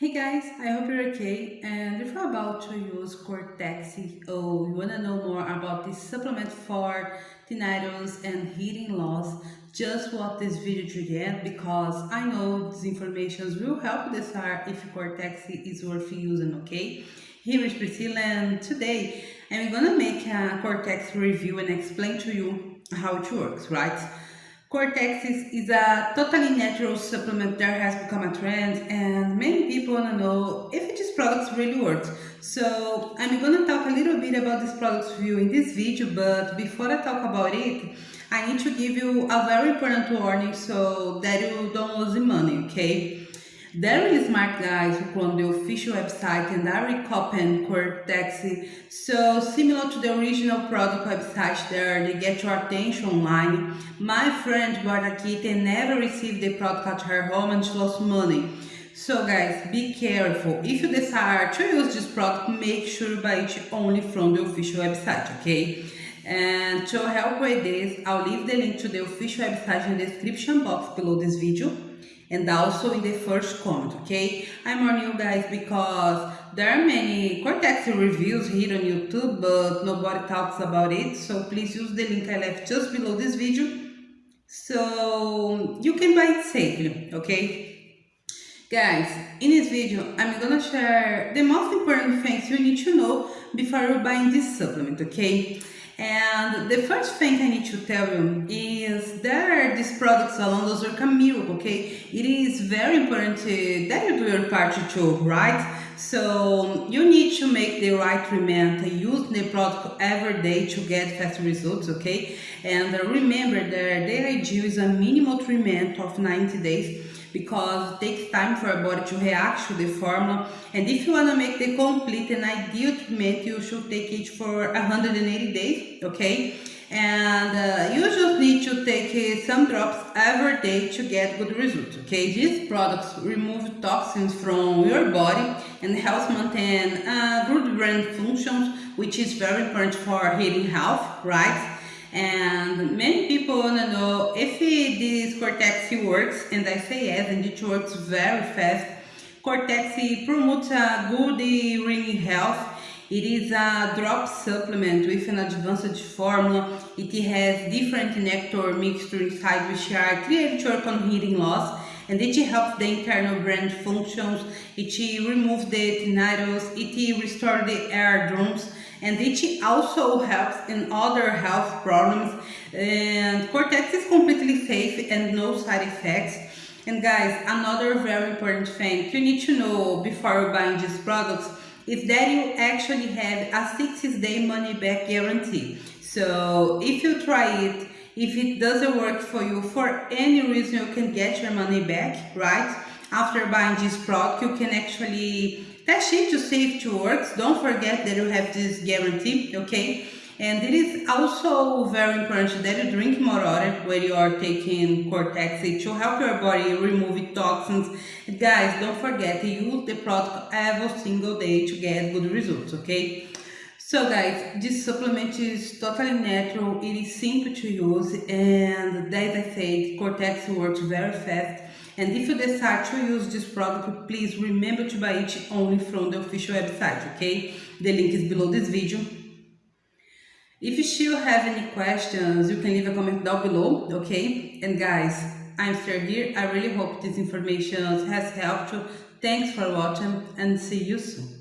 Hey guys, I hope you're okay and if you're about to use Cortex or you wanna know more about this supplement for tinnitus and hearing loss, just watch this video to get because I know these information will help decide if Cortex is worth using, okay? Here is Priscilla and today I'm gonna make a Cortex review and explain to you how it works, right? Cortex is, is, a totally natural supplement that has become a trend and many people want to know if this product really works. So I'm going to talk a little bit about this product for you in this video, but before I talk about it, I need to give you a very important warning so that you don't lose the money, okay? They're smart guys who clone the official website and are recopying Cortex. So similar to the original product website there, they get your attention online. My friend bought a kit and never received the product at her home and she lost money. So guys, be careful. If you decide to use this product, make sure you buy it only from the official website, okay? And to help with this, I'll leave the link to the official website in the description box below this video and also in the first comment, okay? I'm on you guys because there are many Cortex reviews here on YouTube, but nobody talks about it. So please use the link I left just below this video so you can buy it safely, okay? Guys, in this video, I'm gonna share the most important things you need to know before buying this supplement, okay? And the first thing I need to tell you is that these products alone those are miracle, okay? It is very important to, that you do your part too, right? So you need to make the right treatment, use the product every day to get fast results, okay? And remember that the ideal is a minimal treatment of 90 days because it takes time for our body to react to the formula. And if you want to make the complete and ideal treatment you should take it for 180 days okay? And uh, you just need to take uh, some drops every day to get good results okay? These products remove toxins from your body and helps maintain uh, good brain functions which is very important for healing health right? And many people want to know this Cortex works and I say yes and it works very fast. Cortex promotes a good ring health. It is a drop supplement with an advanced formula. It has different nectar mixture inside which are created to work on hearing loss and it helps the internal brain functions. It removes the tinnitus. It restores the eardrums and it also helps in other health problems. And Cortex is completely safe and no side effects. And guys another very important thing you need to know before buying these products is that you actually have a 60 day money back guarantee. So if you try it if it doesn't work for you for any reason you can get your money back right after buying this product you can actually test it to see if it works don't forget that you have this guarantee okay and it is also very important that you drink more water when you are taking Cortex to help your body remove toxins. Guys, don't forget to use the product every single day to get good results, okay? So guys, this supplement is totally natural, it is simple to use and as I said, Cortex works very fast and if you decide to use this product, please remember to buy it only from the official website, okay? The link is below this video. If you still have any questions, you can leave a comment down below, okay? And guys, I'm still here. I really hope this information has helped you. Thanks for watching and see you soon.